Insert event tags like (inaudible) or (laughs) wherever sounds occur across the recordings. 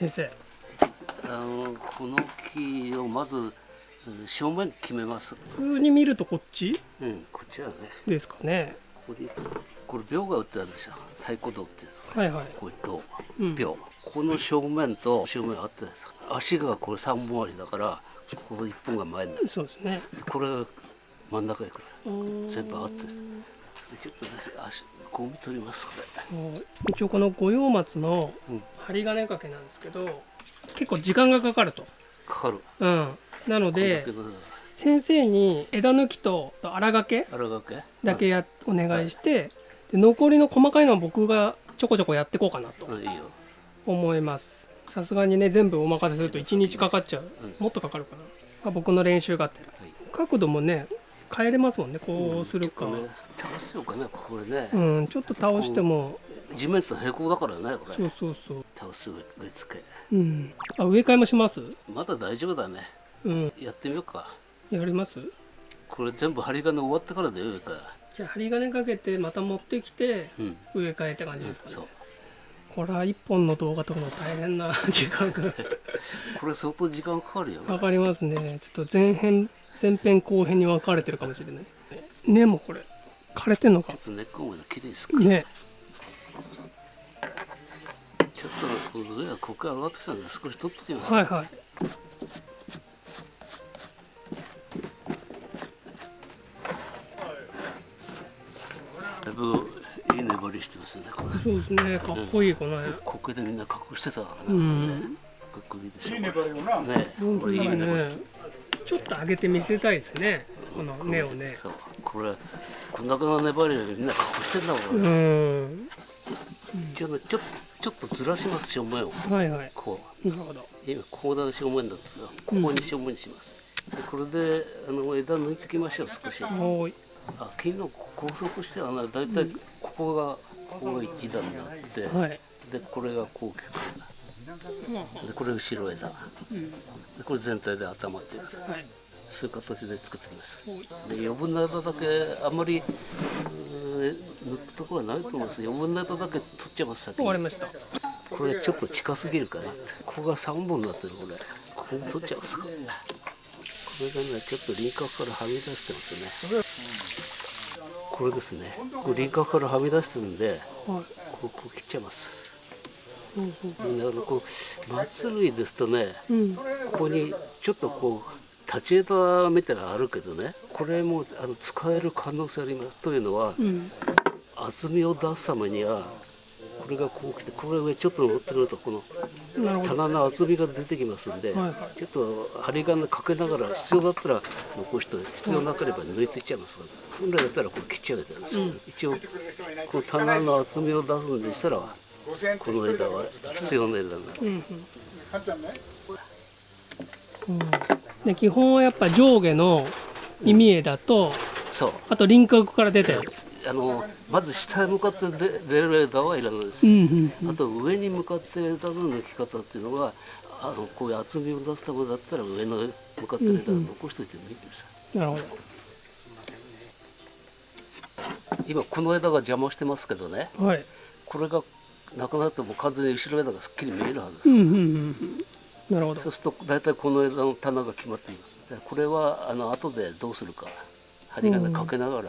先生。あのこの木をまずうん正面決めます。普通に見るとこっち？うんこっちだね。ですかね。ここにこれ秒が打ってあるでしょ。太鼓道ってはいはい。こういう銅うん。秒、この正面と正面あって足がこれ3本ありだからここ1本が前になる。そうですね。これが真ん中に来る全全部合ってちょっとね足ゴミ取りますこれ。一応この五葉松のうん。針金掛けなんですけど結構時間がかかると。かかる。うん。なので先生に枝抜きと荒掛けだけやお願いしてで残りの細かいのは僕がちょこちょこやっていこうかなと思います。さすがにね全部お任せすると1日かかっちゃう、もっとかかるかな、まあ、僕の練習があって角度もね変えれますもんね。こうするか、ちょっとね倒しようかねこれね、うんちょっと倒しても。地面と平行だからねこれ。そうそうそう。倒す植え付け。うん。あ植え替えもします？まだ大丈夫だね。うん。やってみようか。やります？これ全部針金終わってからで植え替じゃあ針金かけてまた持ってきてえうん。植え替えって感じですかね、そう。これは一本の動画撮るの大変な (laughs) 時間がこれ相当時間かかるよ。かかりますね。ちょっと前編前編後編に分かれてるかもしれない。根もこれ枯れてんのか？ちょっと根っこまできれいですか？ね。ちょっとこの上はここ上がってきたんで少し取っときます、はいはい。だいぶいい粘りしてますねそうですねかっこいいこの辺。ここでみんな隠してたからうね、ん。かっこいいでしょいい粘りよな。ね。ね。ちょっと上げて見せたいですね。この根をね。そう。これこんなこの粘りをみんな隠してんだもん、うん。一応ねちょっとちょっとずらします正面を。はいはい。こう。なるほど。今こうだ正面だったらここに正面にします、でこれであの枝抜いてきましょう少し。おーい。あ木の高速してはねだいたいここがここが一段になって、はい。でこれがこうでこれ後ろ枝。でこれ全体で頭っていう。はいそういう形で作ってきますで余分な枝だけあんまり抜くところはないと思います。余分な枝だけ取っちゃいます先に。わかりました。これちょっと近すぎるかな。ここが3本になってるこれ。ここ取っちゃいますか。これがねちょっと輪郭からはみ出してますね。これですね。これ輪郭からはみ出してるんではいここ切っちゃいます。うんうんこう松類ですとねうん。ここにちょっとこう立ち枝みたいなのあるけどねこれもあの使える可能性あります。というのはうん。厚みを出すためにはこれがこう来てこれ上ちょっと乗ってくるとこの棚の厚みが出てきますんで、はいはい。ちょっと針金かけながら必要だったら残して必要なければ抜いていっちゃいます。から本来だったらこれ切っちゃうけどです、一応この棚の厚みを出すんでしたらこの枝は必要な枝になる。うんで基本はやっぱ上下の意味枝とそう。あと輪郭から出たやつ。あのまず下へ向かって出出る枝はいらないです、あと上に向かって枝の抜き方っていうのがあのこういう厚みを出すためだったら上の向かってる枝を残しといてもいいです、なるほど。今この枝が邪魔してますけどね。はい。これがなくなっても完全に後ろ枝がすっきり見えるはずです、うんうんうんうんなるほど。そうすると大体この枝の棚が決まっていますでこれはあの後でどうするか。針金かけながら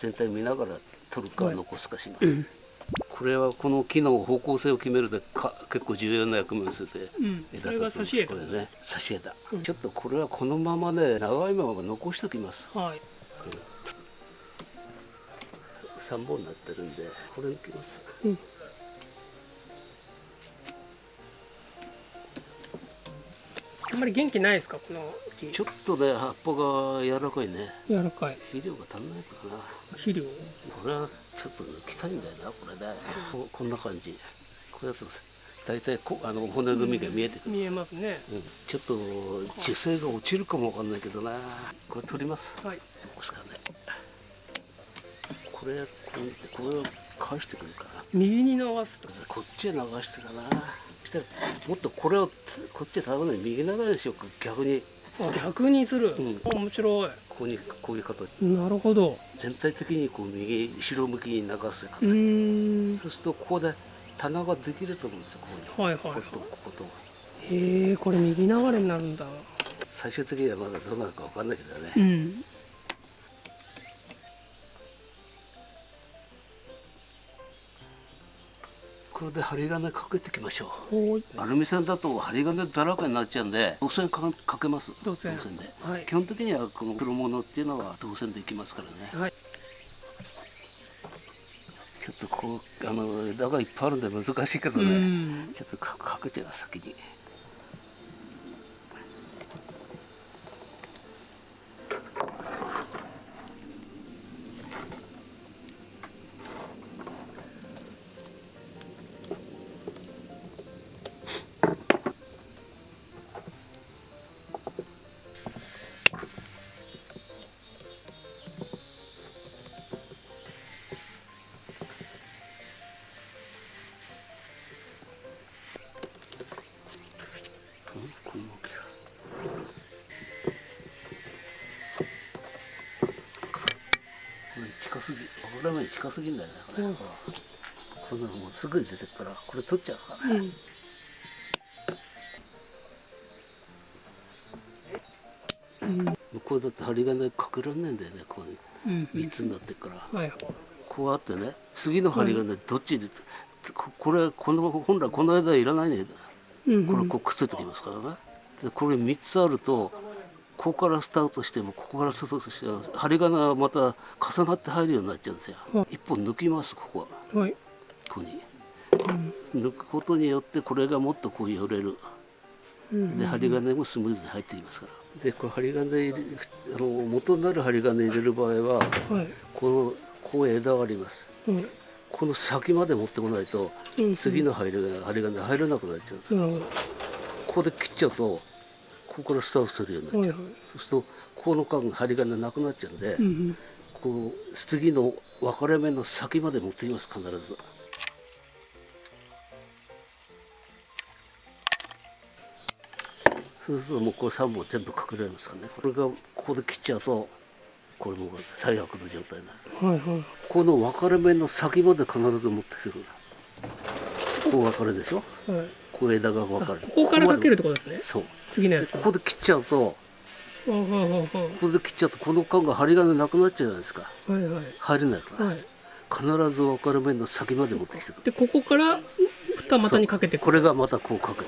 全体見ながら取るかはい。残すかします、これはこの木の方向性を決めるでか結構重要な役目をするでうん。枝これね。差し枝、うん。ちょっとこれはこのままね長いまま残しておきます。はい。3本になってるんでこれいきます。うんあんまり元気ないですかこの木。ちょっとね葉っぱが柔らかいね。柔らかい。肥料が足んないからな。肥料？これはちょっと抜きたいんだよなこれね。ここんな感じ。これだと大体こあの骨組みが見えてくる、見えますね。うん。ちょっと樹勢が落ちるかもわかんないけどな。これ取ります。はい。こうですかね。これこう見てこれを返してくるから。右に流すとこっちへ流してるな。そしたらもっとこれをこっちへ頼むのに右流れにしようか。逆に。あ逆にする、ん。面白い。ここにこういう形なるほど。う全体的にこう右後ろ向きに流すーん。そうするとここで棚ができると思うんですよここに。はいはいはい。こことここと。へえこれ右流れになるんだ。最終的にはまだどうなるかわかんないけどね、うんこれで針金かけていきましょう。アルミ線だと針金だらけになっちゃうんで銅線かかけます。銅線で、はい。基本的にはこの黒物っていうのは銅線でいきますからね。はい。ちょっとこうあの枝がいっぱいあるんで難しいけどね、うん。ちょっとかかけちゃう先に近すぎんだよねこれ、うん。こんなのもうすぐに出てくからこれ取っちゃうから。ね、うん。向こうだって針金かけられないんだよねこうう。ん。3つになってるから、はい。こうあってね次の針金どっちで、ここれこの本来この間いらないね。うん。これこうくっついてきますからね。でこれ3つあるとここからスタートしてもここからスタートして針金がまた重なって入るようになっちゃうんですよ、はい。一本抜きますここは。はい。ここに。抜くことによってこれがもっとこう寄れる。うん。で針金もスムーズに入ってきますから。でこれ針金入れあの元になる針金入れる場合ははい。このこう枝があります。はい。この先まで持ってこないとうん。次の針金針金入らなくなっちゃうんですよ。なるほここで切っちゃうとここからスタートするようになっちゃう、どはいはい。そうするとこの間針金なくなっちゃうんで、うんうん。こう次の分かれ目の先まで持ってきます必ず。そうするともうこれ3本全部かけられますからね。これがここで切っちゃうとこれもう最悪の状態なんですはいはい。この分かれ目の先まで必ず持ってきてくるこう分かれでしょ？はいこう枝が分あかれここからかけるっこてことですね？そう。次のやつ。でここで切っちゃうと。ここで切っちゃうとこの間が針金なくなっちゃうじゃないですか。はいはい。入れないから、はい必ず分かれ目の先まで持ってきてくる。でここから二股にかけてこれがまたこうかけて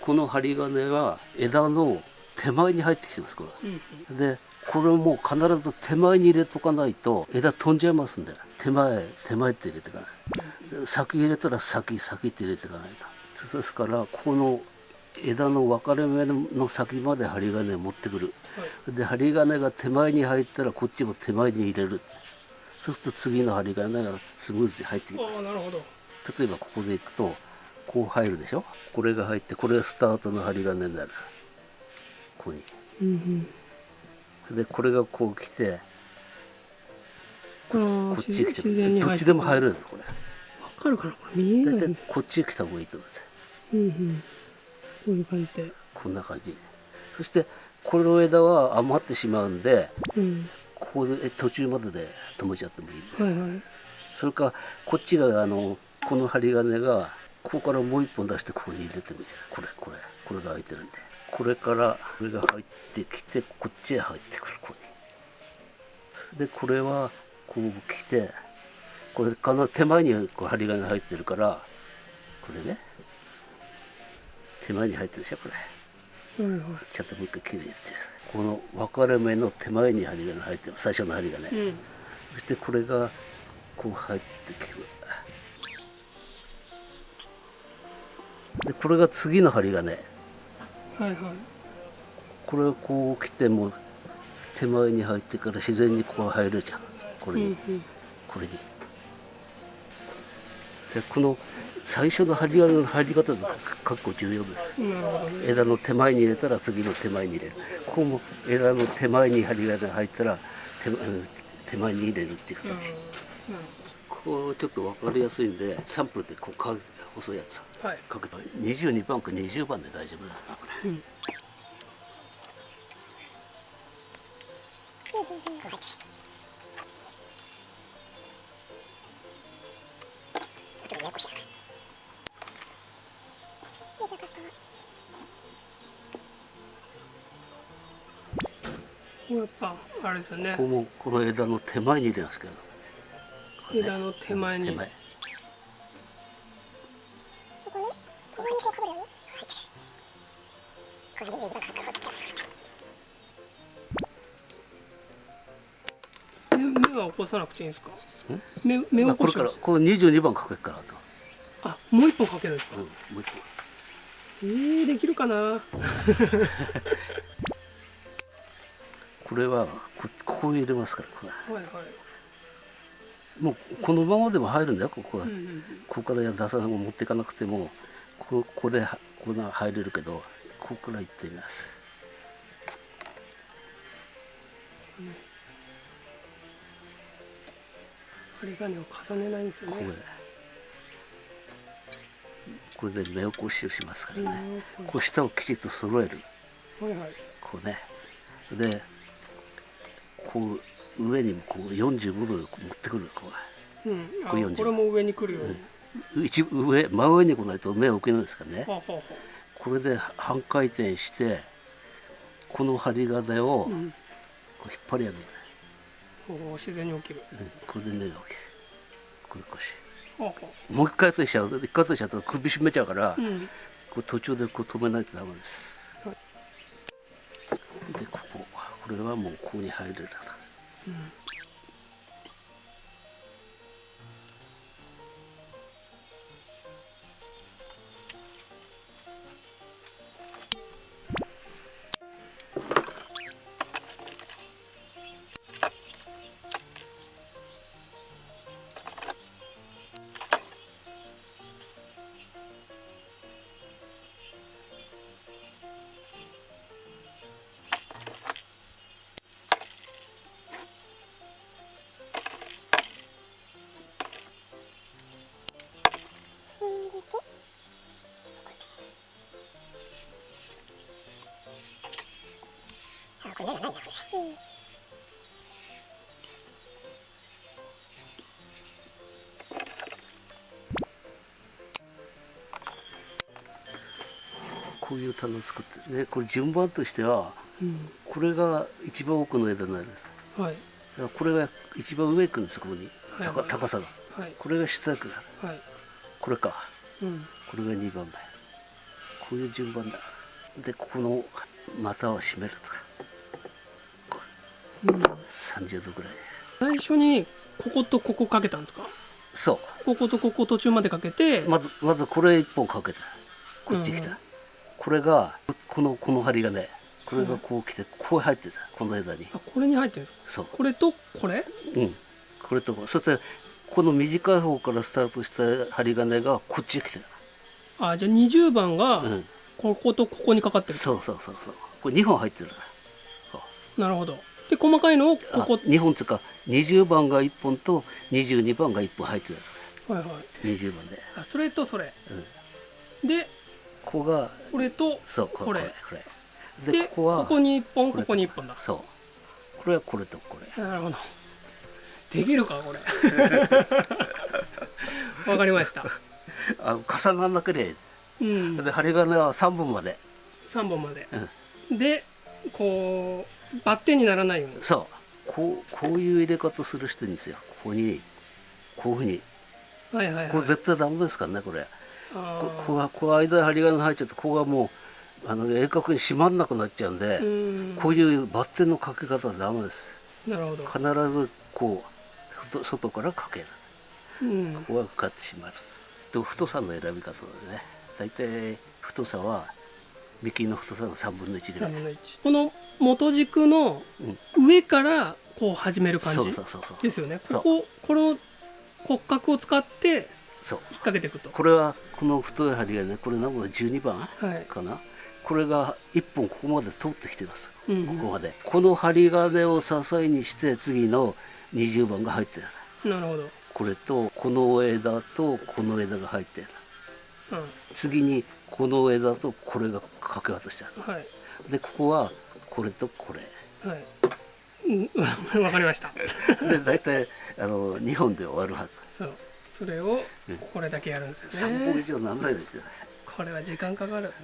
この針金は枝の手前に入ってきてますこうんれでこれも必ず手前に入れとかないと枝飛んじゃいますんで。手前手前って入れていかないで先入れたら先先って入れていかないと。そうですからこの枝の分かれ目の先まで針金を持ってくる。で針金が手前に入ったらこっちも手前に入れる。そうすると次の針金がスムーズに入ってきます。ああなるほど。例えばここでいくとこう入るでしょ？これが入ってこれがスタートの針金になる。ここに。うんうん。でこれがこう来てこっちに来てどっちでも入るるんですこれわかるかなこれ見えないこっちへ来た方がいいと思うんです。ようんうん。こういう感じで。こんな感じそしてこの枝は余ってしまうんでうん。ここで途中までで止めちゃってもいいです、はいはい。それかこっちがあのこの針金がここからもう一本出してここに入れてもいいです。これこれこれが開いてるんで。これからこれが入ってきてこっちへ入ってくるここに。でこれはこう来てこれかな手前にこう針金入ってるからこれね。手前に入ってるでしょこれ。はいはいちょっともう一回きれいにやって。この分かれ目の手前に針金入ってる。最初の針金、うん。そしてこれがこう入ってきる。でこれが次の針金はいはい。これがこう来ても手前に入ってから自然にこう入るじゃんこれに、うんうん。これにでこの最初の針金の入り方が結構重要です枝の手前に入れたら次の手前に入れるここも枝の手前に針金が入ったら手前手前に入れるっていう形、こうちょっと分かりやすいんでサンプルでこうか細いやつはいかけて22番か20番で大丈夫だなこれうんややこし。やっぱあれですね。ここもこの枝の手前に入れますけど、枝の手前に、うん、手前。目は起こさなくていいんですか？目目まあこれ起こしからこれ22番かけるからあと、あもう一本かけるんですか？うん、もう一本。えー、できるかな？これはこここに入れますからこれはいはい。もうこのままでも入るんだよここは、うんうんうん。ここから出さない持っていかなくてもこここでここが入れるけどここから行ってみます針金を重ねないんですよこねこれで目起こしをしますからね。うんこう下をきちっと揃える。はいはい。こうね。でこう上にもこう45度でこう持ってくるこう。ん。あこれ40これも上に来るように、う一上真上に来ないと目を起きないですからね。はあはあはこれで半回転してこの針金を引っ張り上げる、自然に起きる。うんこれで目が起きるこれ腰はあはもう一回としちゃう。一回としちゃうと首絞めちゃうから、あうん。こう途中でこう止めないとダメです、でここ。これはもうここに入れるからこういう棚を作ってねこれ順番としてはうこれが一番奥の枝になるんです。んはい。だからこれが一番上行くんですここに、はい。高高さが。はい。これが下行くはい。これか。うん。これが2番目。こういう順番だ。でここの股を締めるとか。うん30度ぐらい。最初にこことここかけたんですか？そこことここ途中までかけて、うまずまずこれ1本かけた。こっち来た、うんこれがこのこの針がねこれがこう来てこう入ってた。この枝に。あこれに入ってるんですそう。かこれとこれ？うん。これとこそしてこの短い方からスタートした針金がこっちへ来てあじゃあ20番がた、うん、こことここにかかってる、そうそうそうそう。これ2本入ってるなるほどで細かいのをこあこ2本つうか20番が1本と22番が1本入ってる。はいはい。20番で、あそれとそれ。うん、でここがこれとそうここれ。れこれ。ででここはここに1本これここに1本だ。そう。これはこれとこれ。なるほど。できるかこれ。(laughs) わかりました。あ重ならなけれうん。ばで針金は3本まで、3本まで。うん、でこうバッテンにならないようにそう。こうこういう入れ方する人にですよ。ここにこういうふうに。はいはいはい。これ絶対ダメですからねこれ。あこここがこう間に針金が入っちゃってここがもうあの鋭角に締まんなくなっちゃうんで、こういうバッテンのかけ方はダメです。なるほど、必ずこう外外からかける。うん、ここがかかってしまう。と太さの選び方でね大体太さは幹の太さの3分の1ぐら3い、分の1この元軸の上からこう始める感じですよね。こここの骨格を使って引っ掛けていくと。これはこの太い針がねこれ何本12番はい、かな。これが1本ここまで通ってきてます。うんここまで。この針金を支えにして次の20番が入ってる。なるほど、うん、これとこの枝とこの枝が入ってる。次にこの枝とこれが掛け渡してあはい。るでここはこれとこれ。はい。うん。(laughs) わかりました。で大体あの2本で終わるはず。そう。それをこれだけやるんですよ3本以ね上なんないですよね。これは時間かかる。(laughs)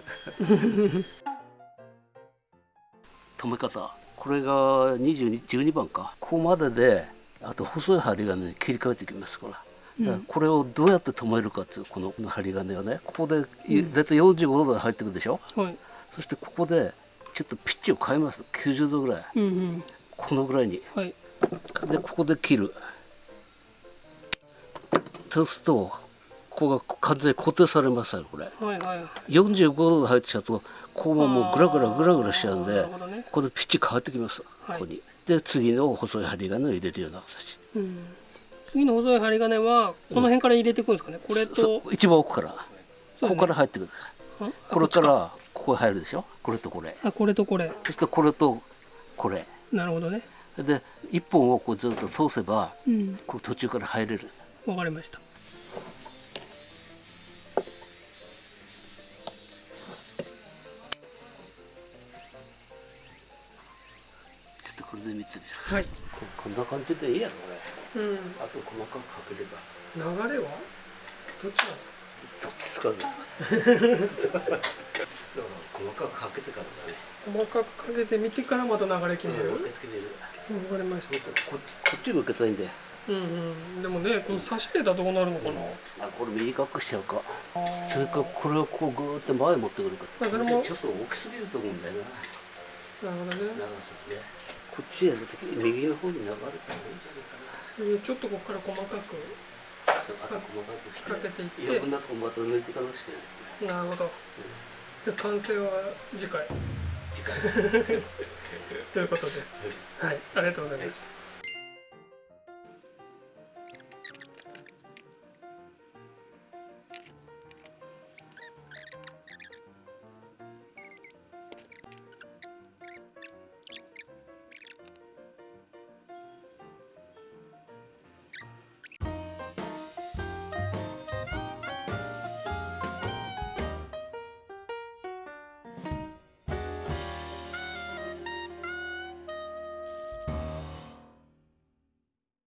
止め方。これが22 12番か。ここまでであと細い針金に切り替えていきますから。これをどうやって止めるかっていうこのこの針金をねここでい大体45度で入ってくるでしょ、はい。そしてここでちょっとピッチを変えます。90度ぐらい。うんうん。このぐらいに。はい。でここで切る。そうするとここが完全に固定されますよこれ。はいはい45度で入っちゃうとここももうグラグラグラグラしちゃうんなでね。ここでピッチ変わってきますはい。ここに。で次の細い針金を入れるような形。うん。次の細い針金はこの辺から入れていくんですかね？これと一番奥から。ここから入ってくるあこれからここへ入るでしょ？これとこれ。あこれとこれ。そしてこれとこれ。なるほどね。で一本をこうずっと通せばうん。こう途中から入れる。わかりました。ちょっとこれで見てみるはい。ここんな感じでいいやろこれ。うん。あと細かくかければ。流れは？どっちなんですか？どっちつかず (laughs) 細かくかけてからだね。細かくかけてみてからまた流れ決める、うんつけれる。うん、わかりました。ここっち向けたいんで。うんうん。でもねこの差し入れたらどうなるのかな、あこれ短くしちゃうか。それかこれをこうグーって前持ってくるか。まあそれもちょっと大きすぎると思うんだよな。なるほどね。長さね。こっちやるとき右の方に流れた方がいいんじゃないかな。うんちょっとここから細かくそうあと細かくしていって余分なとこまた抜いていかなくちゃいけないなる。ほどで完成は次回。次回。(laughs) ということです。はいありがとうございます